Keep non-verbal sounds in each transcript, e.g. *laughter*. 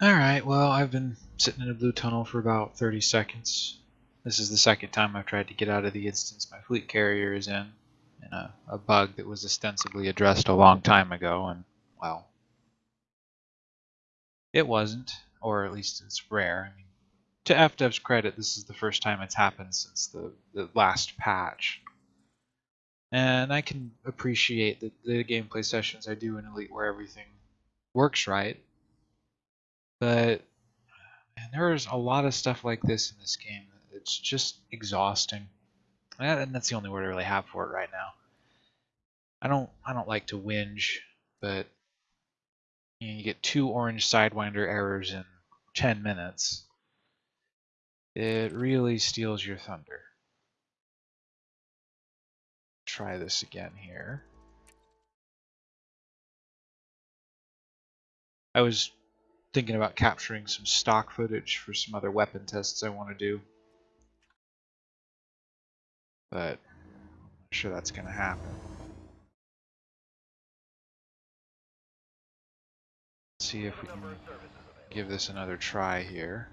Alright, well, I've been sitting in a blue tunnel for about 30 seconds. This is the second time I've tried to get out of the instance my fleet carrier is in, in a, a bug that was ostensibly addressed a long time ago, and, well, it wasn't, or at least it's rare. I mean, to FDev's credit, this is the first time it's happened since the, the last patch. And I can appreciate that the gameplay sessions I do in Elite where everything works right but man, there's a lot of stuff like this in this game. It's just exhausting, and that's the only word I really have for it right now. I don't I don't like to whinge, but you, you get two orange sidewinder errors in 10 minutes. It really steals your thunder. Try this again here. I was thinking about capturing some stock footage for some other weapon tests I want to do. But I'm sure that's going to happen. Let's see if we can give this another try here.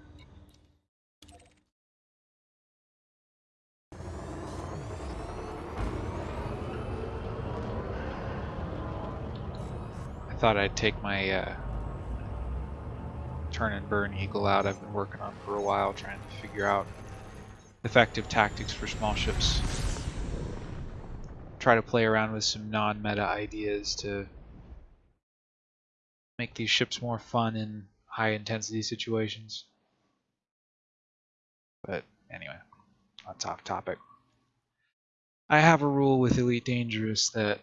I thought I'd take my uh, turn and burn eagle out I've been working on for a while, trying to figure out effective tactics for small ships. Try to play around with some non-meta ideas to make these ships more fun in high intensity situations. But anyway, that's off topic. I have a rule with Elite Dangerous that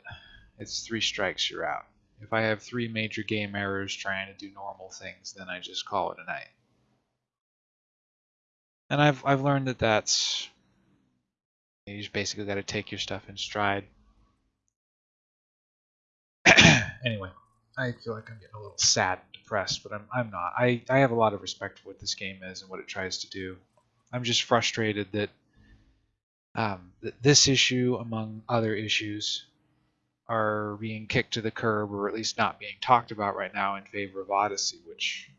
it's three strikes, you're out. If I have three major game errors trying to do normal things, then I just call it a night. And I've I've learned that that's you just basically got to take your stuff in stride. *coughs* anyway, I feel like I'm getting a little sad and depressed, but I'm I'm not. I I have a lot of respect for what this game is and what it tries to do. I'm just frustrated that um, th this issue, among other issues, are being kicked to the curb or at least not being talked about right now in favor of Odyssey, which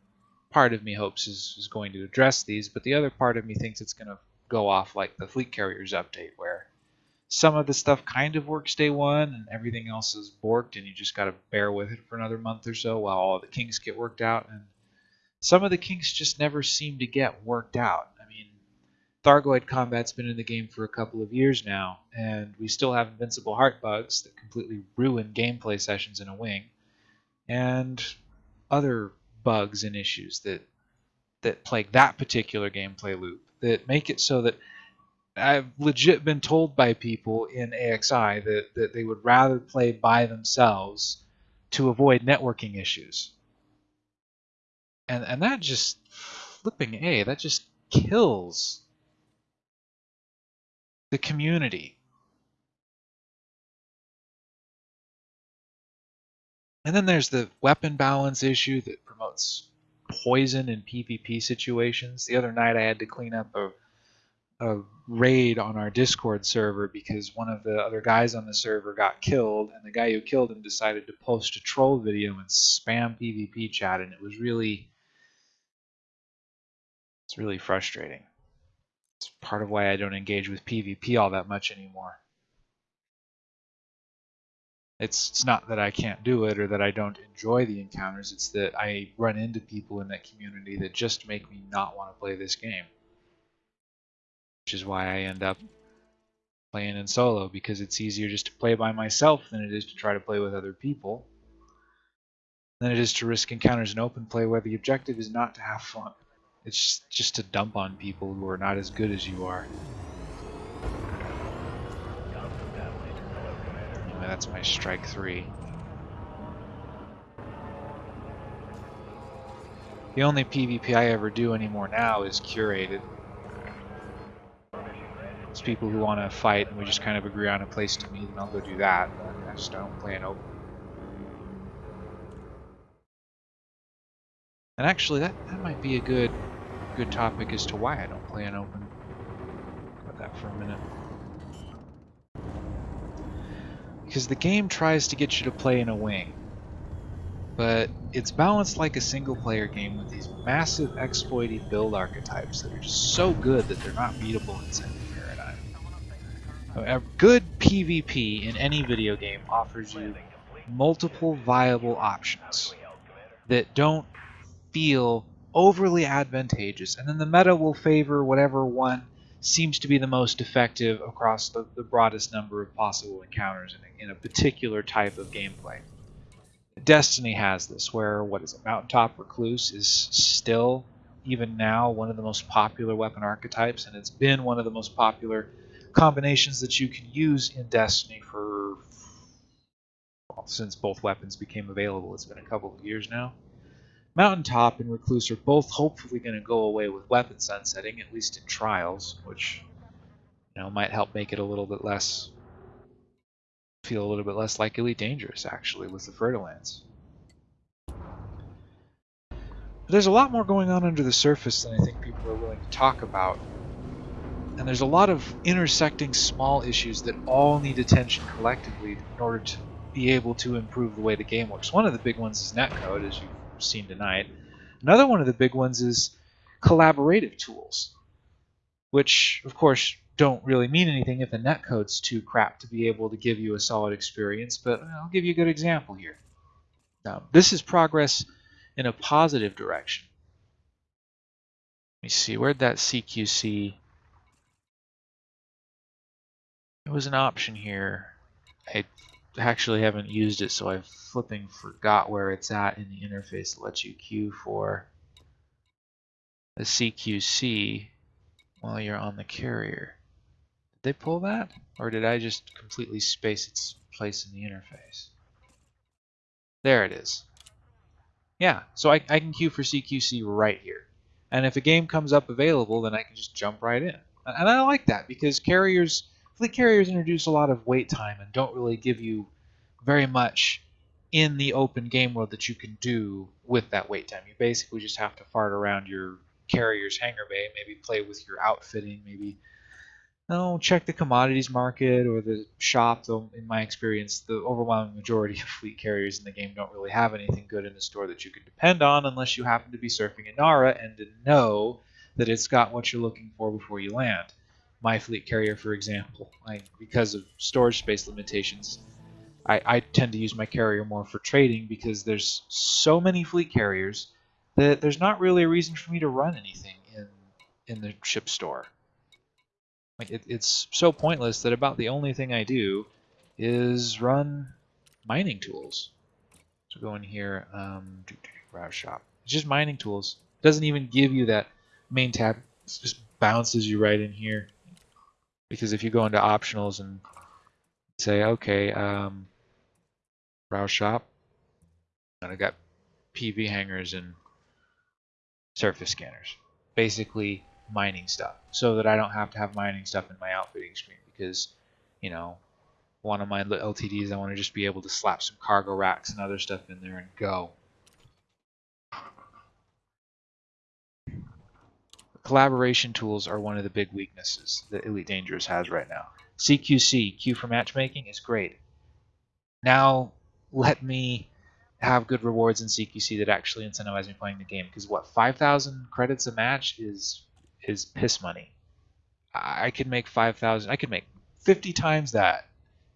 part of me hopes is, is going to address these, but the other part of me thinks it's going to go off like the Fleet Carriers update, where some of the stuff kind of works day one and everything else is borked, and you just got to bear with it for another month or so while all the kinks get worked out. And some of the kinks just never seem to get worked out. Thargoid combat's been in the game for a couple of years now, and we still have invincible heart bugs that completely ruin gameplay sessions in a wing, and other bugs and issues that that plague that particular gameplay loop that make it so that I've legit been told by people in AXI that, that they would rather play by themselves to avoid networking issues. And and that just flipping A, that just kills the community. And then there's the weapon balance issue that promotes poison in PvP situations. The other night I had to clean up a, a raid on our Discord server because one of the other guys on the server got killed, and the guy who killed him decided to post a troll video and spam PvP chat, and it was really, it's really frustrating. It's part of why I don't engage with PvP all that much anymore. It's, it's not that I can't do it or that I don't enjoy the encounters, it's that I run into people in that community that just make me not want to play this game. Which is why I end up playing in solo, because it's easier just to play by myself than it is to try to play with other people. Than it is to risk encounters in open play where the objective is not to have fun. It's just to dump on people who are not as good as you are. Oh, anyway, that's my strike three. The only PvP I ever do anymore now is curated. It's people who want to fight and we just kind of agree on a place to meet and I'll go do that, but I just don't play an open. And actually, that, that might be a good good topic as to why I don't play an open. About that for a minute. Because the game tries to get you to play in a wing. but it's balanced like a single player game with these massive exploity build archetypes that are just so good that they're not beatable in Second Paradigm. A good PvP in any video game offers you multiple viable options that don't feel overly advantageous, and then the meta will favor whatever one seems to be the most effective across the, the broadest number of possible encounters in a, in a particular type of gameplay. Destiny has this, where what is it, Mountaintop Recluse is still, even now, one of the most popular weapon archetypes, and it's been one of the most popular combinations that you can use in Destiny for well, since both weapons became available. It's been a couple of years now. Mountaintop and Recluse are both hopefully going to go away with weapon sunsetting, at least in trials, which you know might help make it a little bit less feel a little bit less likely Dangerous actually with the Fer-de-Lance. There's a lot more going on under the surface than I think people are willing to talk about. And there's a lot of intersecting small issues that all need attention collectively in order to be able to improve the way the game works. One of the big ones is netcode, as you've seen tonight. Another one of the big ones is collaborative tools, which, of course, don't really mean anything if the netcode's too crap to be able to give you a solid experience, but I'll give you a good example here. Now, this is progress in a positive direction. Let me see, where'd that CQC... It was an option here. I actually haven't used it, so I flipping forgot where it's at in the interface that lets you queue for the CQC while you're on the carrier. Did they pull that? Or did I just completely space its place in the interface? There it is. Yeah, so I, I can queue for CQC right here. And if a game comes up available, then I can just jump right in. And I like that because carriers fleet carriers introduce a lot of wait time and don't really give you very much in the open game world that you can do with that wait time. You basically just have to fart around your carrier's hangar bay, maybe play with your outfitting, maybe check the commodities market or the shop. Though in my experience, the overwhelming majority *laughs* of fleet carriers in the game don't really have anything good in the store that you can depend on unless you happen to be surfing Inara and to know that it's got what you're looking for before you land my fleet carrier, for example. I, because of storage space limitations, I, I tend to use my carrier more for trading because there's so many fleet carriers that there's not really a reason for me to run anything in in the ship store. Like it, it's so pointless that about the only thing I do is run mining tools. So go in here, um, shop. It's just mining tools. It doesn't even give you that main tab. It just bounces you right in here because if you go into optionals and say, okay, um, shop, and I got PV hangars and surface scanners, basically mining stuff, so that I don't have to have mining stuff in my outfitting screen because, you know, one of my LTDs, I want to just be able to slap some cargo racks and other stuff in there and go. collaboration tools are one of the big weaknesses that Elite Dangerous has right now. CQC, queue for matchmaking, is great. Now let me have good rewards in CQC that actually incentivize me playing the game. Because what, 5,000 credits a match is is piss money. I could make 5,000, I could make 50 times that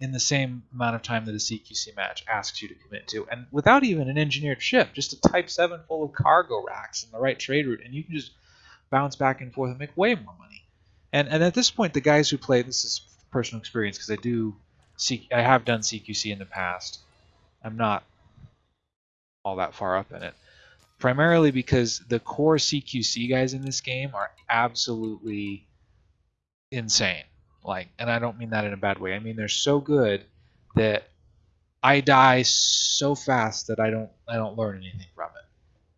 in the same amount of time that a CQC match asks you to commit to. And without even an engineered ship, just a Type 7 full of cargo racks and the right trade route, and you can just bounce back and forth and make way more money. And and at this point, the guys who play this is personal experience because I do see I have done CQC in the past. I'm not all that far up in it. Primarily because the core CQC guys in this game are absolutely insane. Like, and I don't mean that in a bad way. I mean they're so good that I die so fast that I don't I don't learn anything from it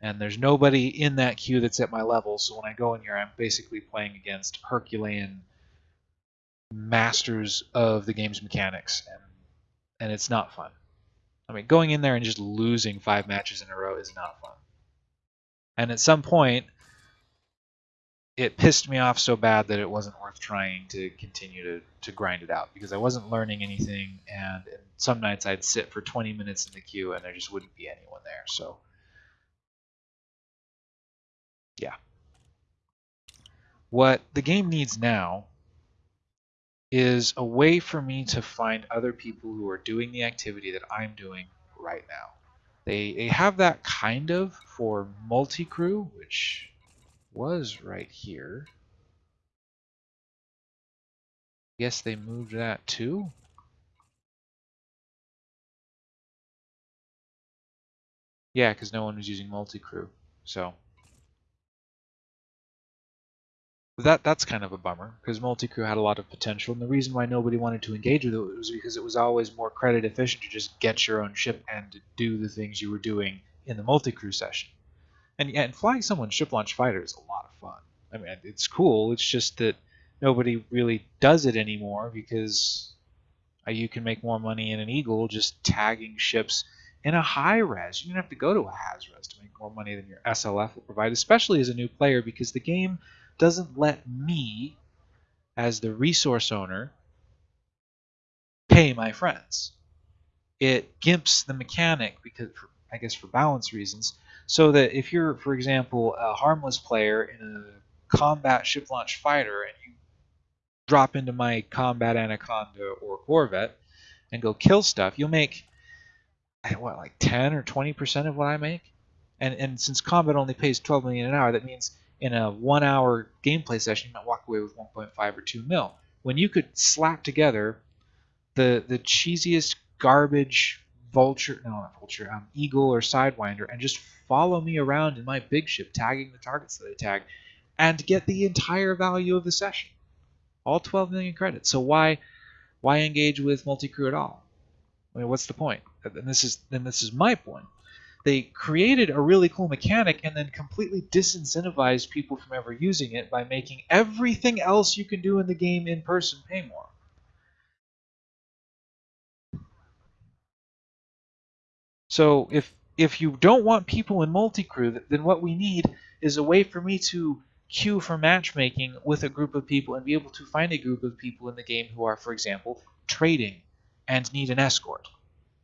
and there's nobody in that queue that's at my level. So when I go in here, I'm basically playing against Herculean masters of the game's mechanics, and and it's not fun. I mean, going in there and just losing five matches in a row is not fun. And at some point, it pissed me off so bad that it wasn't worth trying to continue to, to grind it out because I wasn't learning anything, and, and some nights I'd sit for 20 minutes in the queue and there just wouldn't be anyone there. So, yeah. What the game needs now is a way for me to find other people who are doing the activity that I'm doing right now. They, they have that kind of for multi-crew, which was right here. Guess they moved that too? Yeah, because no one was using multi-crew, so that that's kind of a bummer because multi-crew had a lot of potential, and the reason why nobody wanted to engage with it was because it was always more credit efficient to just get your own ship and do the things you were doing in the multi-crew session. And and flying someone's ship launch fighter is a lot of fun. I mean, it's cool. It's just that nobody really does it anymore because uh, you can make more money in an Eagle just tagging ships in a high res. You don't have to go to a haz res to make more money than your SLF will provide, especially as a new player because the game doesn't let me, as the resource owner, pay my friends. It gimps the mechanic because, I guess, for balance reasons, so that if you're, for example, a harmless player in a combat ship launch fighter and you drop into my combat anaconda or corvette and go kill stuff, you'll make eh, what like 10 or 20 percent of what I make. And and since combat only pays 12 million an hour, that means in a one hour gameplay session, you might walk away with 1.5 or 2 mil. When you could slap together the the cheesiest garbage vulture, no, not vulture, um, eagle or sidewinder, and just follow me around in my big ship, tagging the targets that I tag, and get the entire value of the session, all 12 million credits. So why why engage with multi crew at all? I mean, what's the point? And this is and this is my point they created a really cool mechanic and then completely disincentivized people from ever using it by making everything else you can do in the game in person pay more. So if if you don't want people in multi-crew, then what we need is a way for me to queue for matchmaking with a group of people and be able to find a group of people in the game who are, for example, trading and need an escort.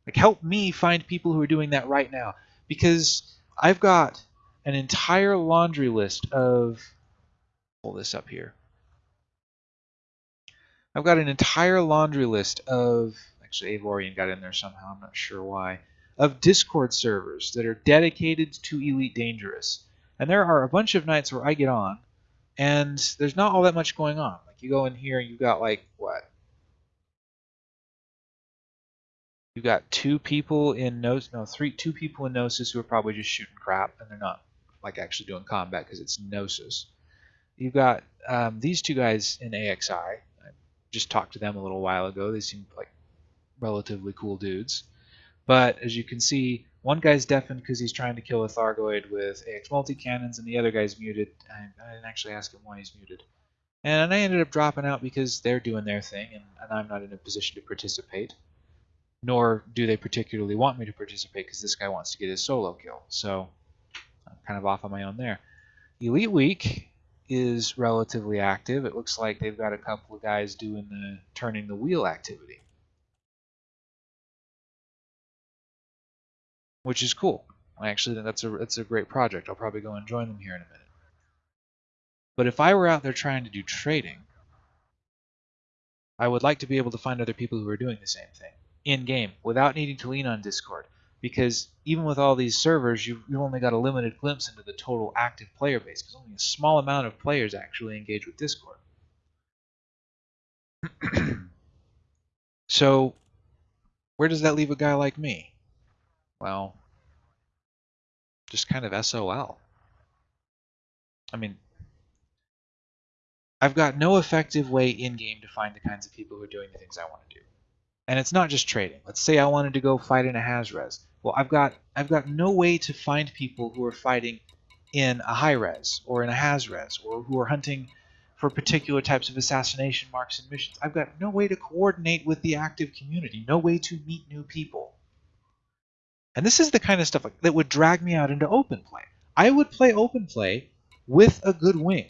Like help me find people who are doing that right now because I've got an entire laundry list of pull this up here. I've got an entire laundry list of actually Avorion got in there somehow, I'm not sure why, of Discord servers that are dedicated to Elite Dangerous. And there are a bunch of nights where I get on and there's not all that much going on. Like you go in here and you've got like what you got two people in Gnosis, no, three, two people in Gnosis who are probably just shooting crap, and they're not like actually doing combat because it's Gnosis. You've got um, these two guys in AXI. I just talked to them a little while ago. They seem like relatively cool dudes. But as you can see, one guy's deafened because he's trying to kill a Thargoid with AX multi cannons, and the other guy's muted. I, I didn't actually ask him why he's muted. And I ended up dropping out because they're doing their thing, and, and I'm not in a position to participate nor do they particularly want me to participate because this guy wants to get his solo kill. So I'm kind of off on my own there. Elite Week is relatively active. It looks like they've got a couple of guys doing the turning the wheel activity. Which is cool. Actually, that's a that's a great project. I'll probably go and join them here in a minute. But if I were out there trying to do trading, I would like to be able to find other people who are doing the same thing in game without needing to lean on Discord. Because even with all these servers, you've, you've only got a limited glimpse into the total active player base because only a small amount of players actually engage with Discord. *clears throat* so, where does that leave a guy like me? Well, just kind of SOL. I mean, I've got no effective way in game to find the kinds of people who are doing the things I want to do and it's not just trading. Let's say I wanted to go fight in a Hazres. Well, I've got I've got no way to find people who are fighting in a high res or in a Hazres or who are hunting for particular types of assassination marks and missions. I've got no way to coordinate with the active community, no way to meet new people. And this is the kind of stuff that would drag me out into open play. I would play open play with a good wing.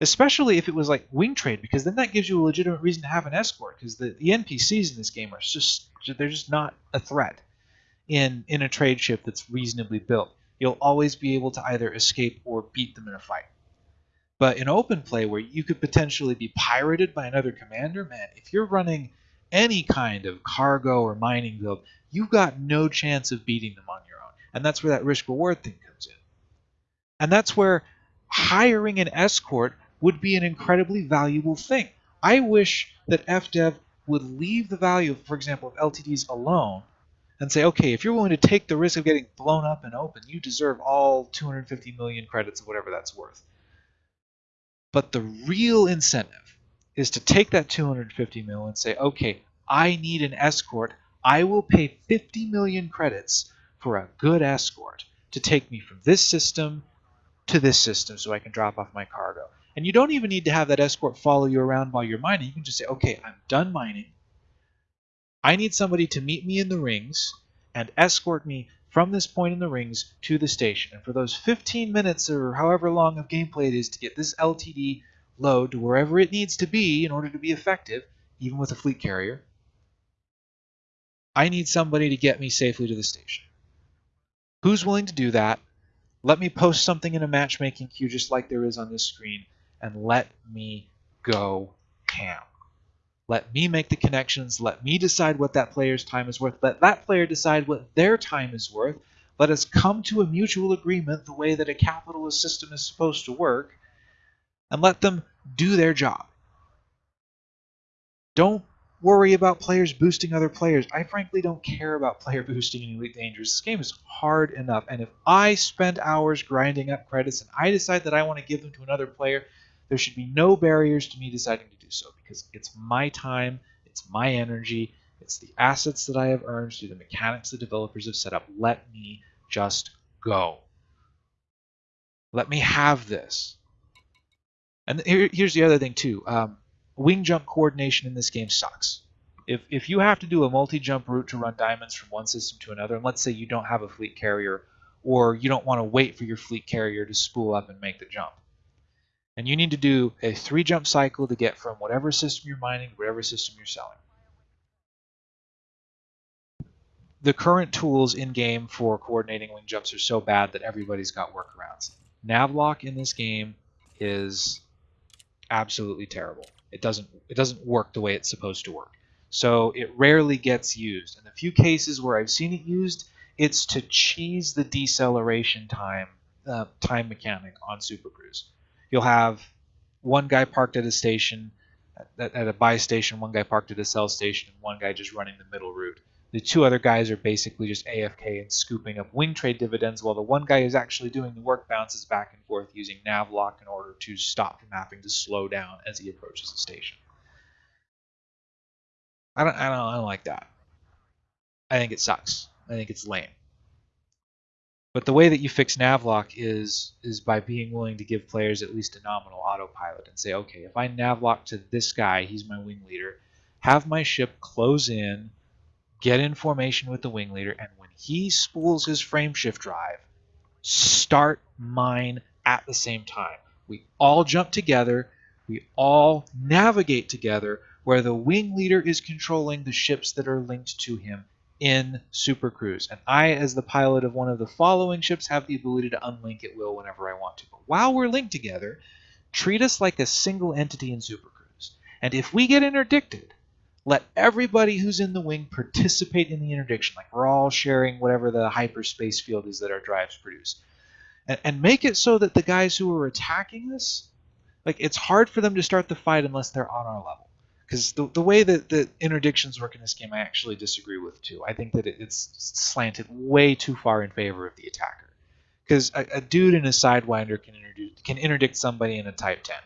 Especially if it was like wing trade, because then that gives you a legitimate reason to have an escort. Because the, the NPCs in this game are just they're just not a threat in in a trade ship that's reasonably built. You'll always be able to either escape or beat them in a fight. But in open play, where you could potentially be pirated by another commander, man, if you're running any kind of cargo or mining build, you've got no chance of beating them on your own. And that's where that risk reward thing comes in. And that's where hiring an escort would be an incredibly valuable thing. I wish that FDev would leave the value, for example, of LTDs alone and say, okay, if you're willing to take the risk of getting blown up and open, you deserve all 250 million credits of whatever that's worth. But the real incentive is to take that 250 mil and say, okay, I need an escort. I will pay 50 million credits for a good escort to take me from this system to this system so I can drop off my cargo. And you don't even need to have that escort follow you around while you're mining. You can just say, okay, I'm done mining. I need somebody to meet me in the rings and escort me from this point in the rings to the station. And for those 15 minutes or however long of gameplay it is to get this LTD load to wherever it needs to be in order to be effective, even with a fleet carrier, I need somebody to get me safely to the station. Who's willing to do that? Let me post something in a matchmaking queue just like there is on this screen, and let me go ham. Let me make the connections. Let me decide what that player's time is worth. Let that player decide what their time is worth. Let us come to a mutual agreement the way that a capitalist system is supposed to work, and let them do their job. Don't worry about players boosting other players. I frankly don't care about *laughs* player boosting in Elite Dangerous. This game is hard enough, and if I spend hours grinding up credits and I decide that I want to give them to another player, there should be no barriers to me deciding to do so because it's my time, it's my energy, it's the assets that I have earned through the mechanics the developers have set up. Let me just go. Let me have this. And here, here's the other thing too. Um, wing jump coordination in this game sucks. If, if you have to do a multi-jump route to run diamonds from one system to another, and let's say you don't have a fleet carrier, or you don't want to wait for your fleet carrier to spool up and make the jump, and you need to do a three jump cycle to get from whatever system you're mining to whatever system you're selling. The current tools in game for coordinating wing jumps are so bad that everybody's got workarounds. Navlock in this game is absolutely terrible. It doesn't it doesn't work the way it's supposed to work. So it rarely gets used. In the few cases where I've seen it used, it's to cheese the deceleration time uh, time mechanic on Super Cruise you'll have one guy parked at a station, at, at a buy station, one guy parked at a sell station, and one guy just running the middle route. The two other guys are basically just AFK and scooping up wing trade dividends, while the one guy who's actually doing the work bounces back and forth using navlock in order to stop from having to slow down as he approaches the station. I don't, I don't, I don't like that. I think it sucks. I think it's lame. But the way that you fix navlock is is by being willing to give players at least a nominal autopilot and say, okay, if I navlock to this guy, he's my wing leader, have my ship close in, get in formation with the wing leader, and when he spools his frameshift drive, start mine at the same time. We all jump together, we all navigate together, where the wing leader is controlling the ships that are linked to him in Super Cruise. And I, as the pilot of one of the following ships, have the ability to unlink at will whenever I want to. But while we're linked together, treat us like a single entity in Super Cruise. And if we get interdicted, let everybody who's in the wing participate in the interdiction. Like we're all sharing whatever the hyperspace field is that our drives produce. And, and make it so that the guys who are attacking us, like it's hard for them to start the fight unless they're on our level because the, the way that the interdictions work in this game, I actually disagree with too. I think that it, it's slanted way too far in favor of the attacker. Because a, a, dude in a sidewinder can, can interdict somebody in a Type 10,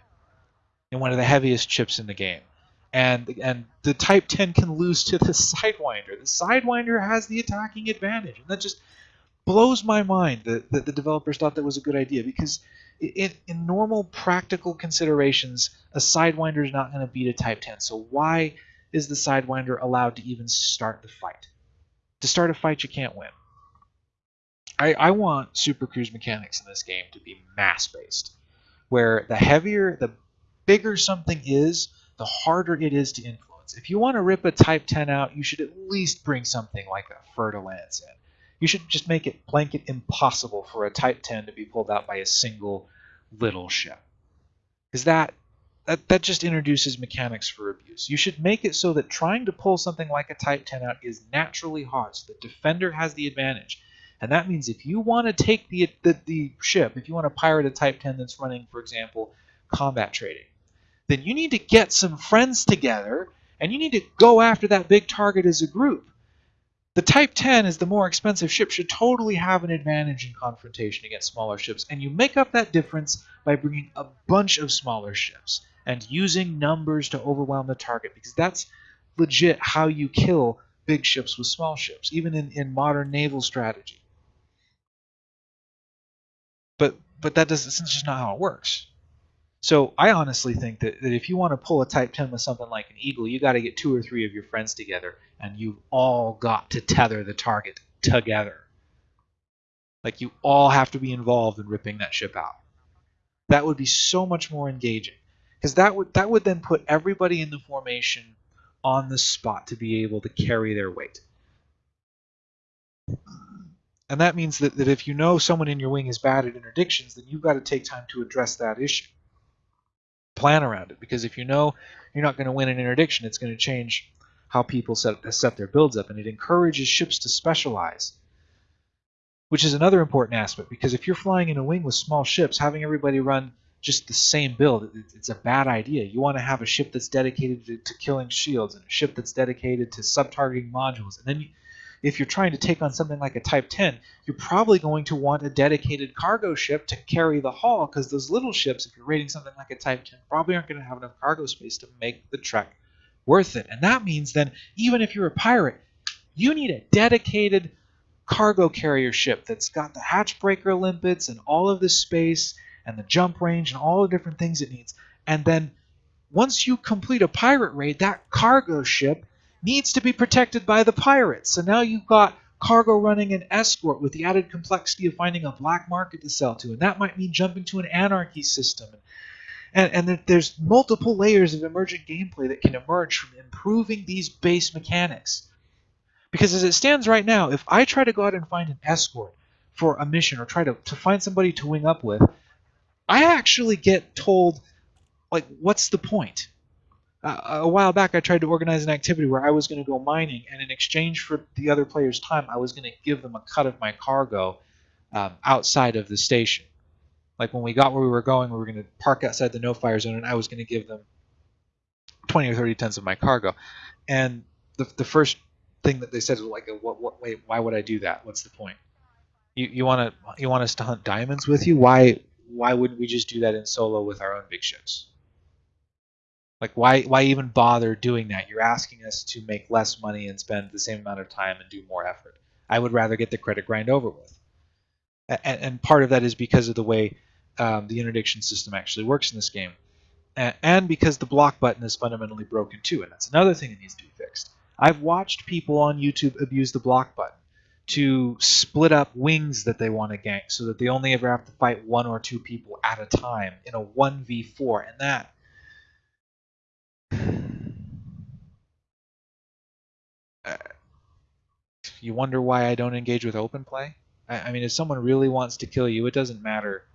in one of the heaviest chips in the game, and and the Type 10 can lose to the sidewinder. The sidewinder has the attacking advantage, and that just blows my mind that, that the developers thought that was a good idea because in, in normal practical considerations, a Sidewinder is not going to beat a Type 10. So why is the Sidewinder allowed to even start the fight? To start a fight, you can't win. I, I want Super Cruise mechanics in this game to be mass-based. where the heavier, the bigger something is, the harder it is to influence. If you want to rip a Type 10 out, you should at least bring something like a Fer-de-Lance in. You should just make it blanket impossible for a Type 10 to be pulled out by a single little ship. Because that, that, that just introduces mechanics for abuse. You should make it so that trying to pull something like a Type 10 out is naturally hard, so the defender has the advantage. And that means if you want to take the, the, the ship, if you want to pirate a Type 10 that's running, for example, combat trading, then you need to get some friends together and you need to go after that big target as a group. The Type 10 is the more expensive ship should totally have an advantage in confrontation against smaller ships, and you make up that difference by bringing a bunch of smaller ships and using numbers to overwhelm the target, because that's legit how you kill big ships with small ships, even in, in modern naval strategy. But but that doesn't that's just not how it works. So I honestly think that, that if you want to pull a Type 10 with something like an Eagle, you got to get two or three of your friends together, and you've all got to tether the target together. Like you all have to be involved in ripping that ship out. That would be so much more engaging, because that would that would then put everybody in the formation on the spot to be able to carry their weight. And that means that, that if you know someone in your wing is bad at interdictions, then you've got to take time to address that issue. Plan around it, because if you know you're not going to win an interdiction, it's going to change how people set, set their builds up, and it encourages ships to specialize. Which is another important aspect, because if you're flying in a wing with small ships, having everybody run just the same build, it's a bad idea. You want to have a ship that's dedicated to, to killing shields, and a ship that's dedicated to sub-targeting modules, and then you, if you're trying to take on something like a Type 10, you're probably going to want a dedicated cargo ship to carry the haul because those little ships, if you're raiding something like a Type 10, probably aren't going to have enough cargo space to make the trek worth it. And that means then, even if you're a pirate, you need a dedicated cargo carrier ship that's got the hatch breaker limpets and all of the space and the jump range and all the different things it needs. And then once you complete a pirate raid, that cargo ship needs to be protected by the pirates. So now you've got cargo running an escort with the added complexity of finding a black market to sell to. And that might mean jumping to an anarchy system. And, and there's multiple layers of emergent gameplay that can emerge from improving these base mechanics. Because as it stands right now, if I try to go out and find an escort for a mission or try to, to find somebody to wing up with, I actually get told, like, what's the point? Uh, a while back I tried to organize an activity where I was going to go mining, and in exchange for the other player's time, I was going to give them a cut of my cargo um, outside of the station. Like when we got where we were going, we were going to park outside the no fire zone, and I was going to give them 20 or 30 tons of my cargo. And the, the first thing that they said was like, "What? What? Wait, why would I do that? What's the point? You you want to you want us to hunt diamonds with you? Why why wouldn't we just do that in solo with our own big ships?" Like why why even bother doing that? You're asking us to make less money and spend the same amount of time and do more effort. I would rather get the credit grind over with. And, and part of that is because of the way um, the interdiction system actually works in this game, and, and because the block button is fundamentally broken too, and that's another thing that needs to be fixed. I've watched people on YouTube abuse the block button to split up wings that they want to gank so that they only ever have to fight one or two people at a time in a 1v4 and that you wonder why I don't engage with open play. I, I mean, if someone really wants to kill you, it doesn't matter. *laughs*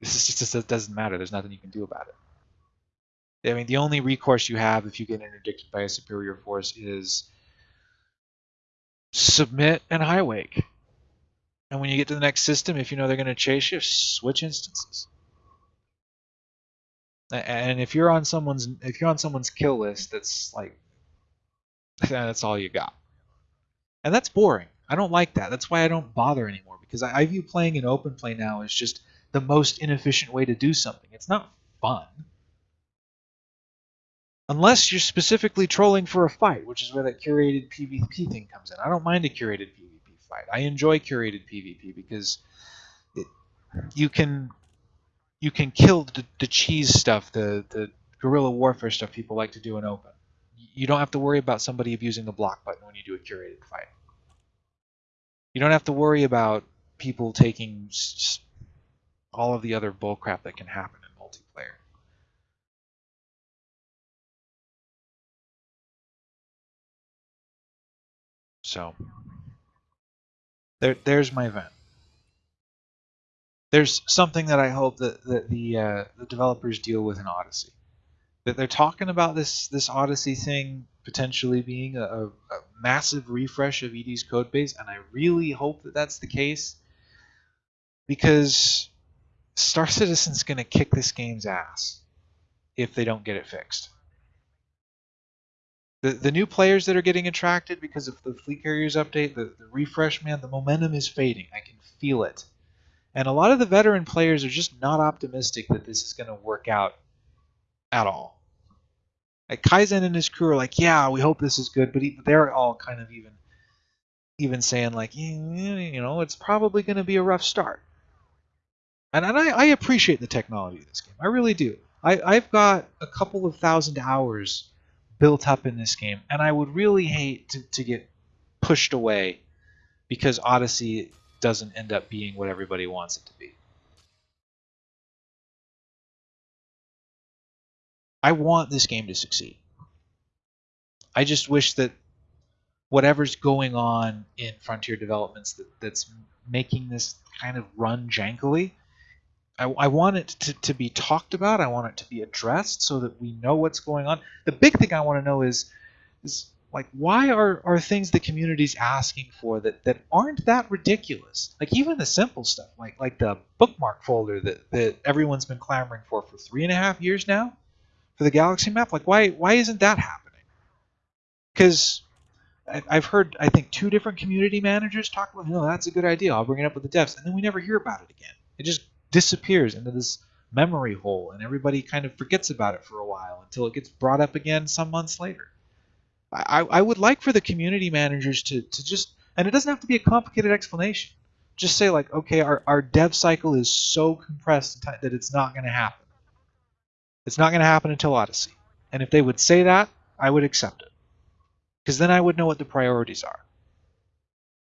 This just, just it doesn't matter. There's nothing you can do about it. I mean, the only recourse you have if you get interdicted by a superior force is submit and high wake. And when you get to the next system, if you know they're going to chase you, switch instances. And if you're on someone's if you're on someone's kill list, that's like *laughs* that's all you got. And that's boring. I don't like that. That's why I don't bother anymore because I, I view playing in open play now as just the most inefficient way to do something. It's not fun. Unless you're specifically trolling for a fight, which is where that curated PvP thing comes in. I don't mind a curated PvP fight. I enjoy curated PvP because it, you can you can kill the, the cheese stuff, the the guerrilla warfare stuff people like to do in open you don't have to worry about somebody abusing the block button when you do a curated fight. You don't have to worry about people taking all of the other bullcrap that can happen in multiplayer. So there, there's my vent. There's something that I hope that, that the uh, the developers deal with in Odyssey. That they're talking about this this Odyssey thing potentially being a, a, massive refresh of ED's code base, and I really hope that that's the case because Star Citizen's going to kick this game's ass if they don't get it fixed. The, the new players that are getting attracted because of the Fleet Carriers update, the, the refresh, man, the momentum is fading. I can feel it. And a lot of the veteran players are just not optimistic that this is going to work out at all. Like Kaizen and his crew are like, yeah, we hope this is good, but they're all kind of even even saying like, you know, it's probably going to be a rough start. And, and I, I appreciate the technology of this game. I really do. I, I've got a couple of thousand hours built up in this game, and I would really hate to, to get pushed away because Odyssey doesn't end up being what everybody wants it to be. I want this game to succeed. I just wish that whatever's going on in Frontier Developments that, that's making this kind of run jankily, I, I want it to, to be talked about. I want it to be addressed so that we know what's going on. The big thing I want to know is, is like why are, are things the community's asking for that, that aren't that ridiculous? Like even the simple stuff, like like the bookmark folder that, that everyone's been clamoring for for three and a half years now for the galaxy map. Like why why isn't that happening? Because I've heard I think two different community managers talk about, no, that's a good idea. I'll bring it up with the devs, and then we never hear about it again. It just disappears into this memory hole and everybody kind of forgets about it for a while until it gets brought up again some months later. I, I would like for the community managers to, to just, and it doesn't have to be a complicated explanation. Just say, like, okay, our, our dev cycle is so compressed that it's not going to happen. It's not going to happen until Odyssey. And if they would say that, I would accept it. Because then I would know what the priorities are.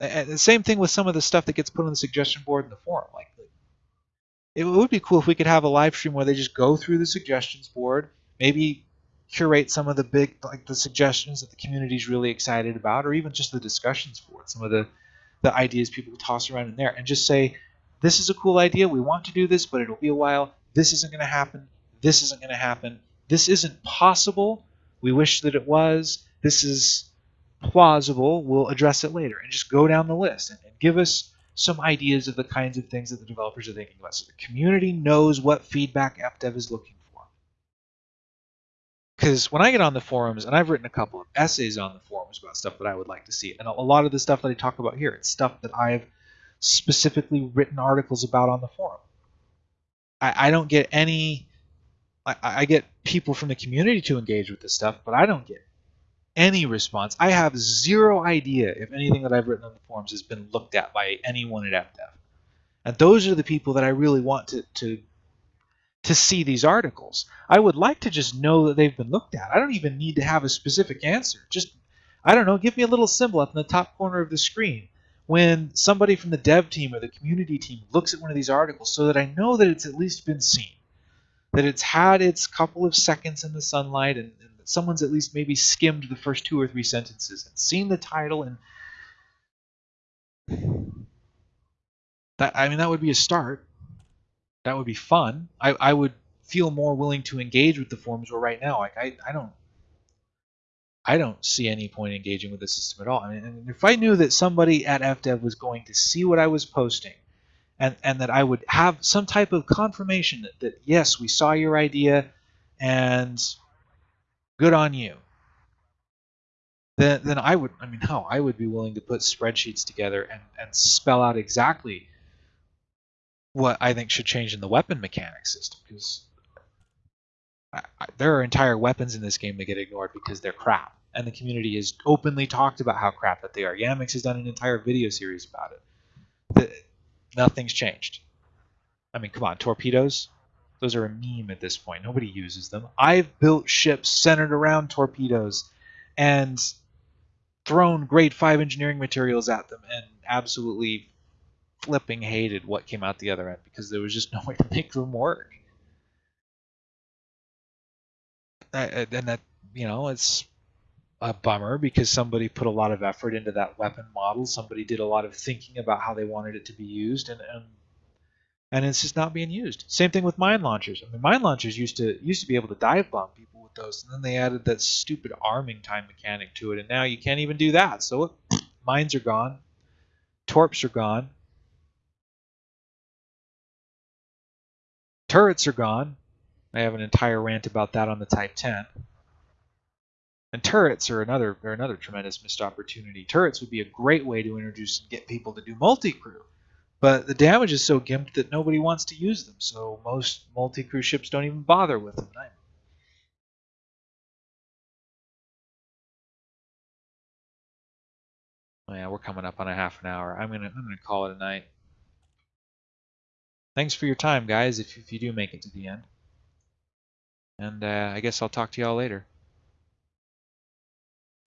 And the same thing with some of the stuff that gets put on the suggestion board in the forum. Like, it would be cool if we could have a live stream where they just go through the suggestions board, maybe curate some of the big like the suggestions that the community is really excited about, or even just the discussions board, some of the the ideas people toss around in there, and just say, this is a cool idea. We want to do this, but it'll be a while. This isn't going to happen. This isn't going to happen. This isn't possible. We wish that it was. This is plausible. We'll address it later, and just go down the list and, and give us some ideas of the kinds of things that the developers are thinking about. So the community knows what feedback FDev is looking for. Because when I get on the forums, and I've written a couple of essays on the forums about stuff that I would like to see, and a lot of the stuff that I talk about here, it's stuff that I've specifically written articles about on the forum. I, I don't get any. I, I get people from the community to engage with this stuff, but I don't get any response. I have zero idea if anything that I've written on the forums has been looked at by anyone at FDev. And those are the people that I really want to, to to see these articles. I would like to just know that they've been looked at. I don't even need to have a specific answer. Just I don't know, give me a little symbol up in the top corner of the screen when somebody from the dev team or the community team looks at one of these articles so that I know that it's at least been seen. That it's had its couple of seconds in the sunlight and, and someone's at least maybe skimmed the first two or three sentences and seen the title and that I mean that would be a start. That would be fun. I, I would feel more willing to engage with the forums where right now like I, I don't I don't see any point engaging with the system at all. I mean, if I knew that somebody at FDev was going to see what I was posting and, and that I would have some type of confirmation that, that yes, we saw your idea and good on you. Then, then I would, I mean, how I would be willing to put spreadsheets together and, and spell out exactly what I think should change in the weapon mechanics system because I, I, there are entire weapons in this game that get ignored because they're crap, and the community has openly talked about how crap that they are. Yamiks has done an entire video series about it. The, nothing's changed. I mean, come on, torpedoes. Those are a meme at this point. Nobody uses them. I've built ships centered around torpedoes and thrown grade 5 engineering materials at them and absolutely flipping hated what came out the other end because there was just *laughs* no way to make them work. and that you know it's a bummer because somebody put a lot of effort into that weapon model. Somebody did a lot of thinking about how they wanted it to be used, and and, and it's just not being used. Same thing with mine launchers. I mean, mine launchers used to used to be able to dive bomb people with those, and then they added that stupid arming time mechanic to it, and now you can't even do that. So *clears throat* mines are gone, torps are gone, turrets are gone. I have an entire rant about that on the Type 10. And turrets are another are another tremendous missed opportunity. Turrets would be a great way to introduce and get people to do multi-crew. But the damage is so gimped that nobody wants to use them, so most multi-crew ships don't even bother with them. Oh yeah, we're coming up on a half an hour. I'm gonna I'm gonna call it a night. Thanks for your time, guys. If if you do make it to the end, and uh, I guess I'll talk to y'all later.